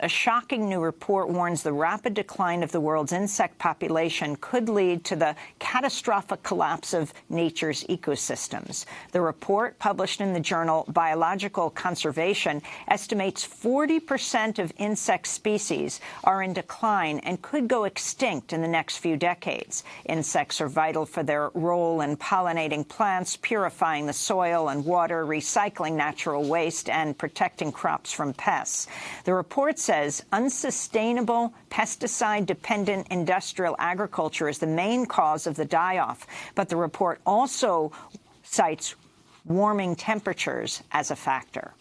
A shocking new report warns the rapid decline of the world's insect population could lead to the catastrophic collapse of nature's ecosystems. The report, published in the journal Biological Conservation, estimates 40 percent of insect species are in decline and could go extinct in the next few decades. Insects are vital for their role in pollinating plants, purifying the soil and water, recycling natural waste, and protecting crops from pests. The report says unsustainable pesticide-dependent industrial agriculture is the main cause of the die-off, but the report also cites warming temperatures as a factor.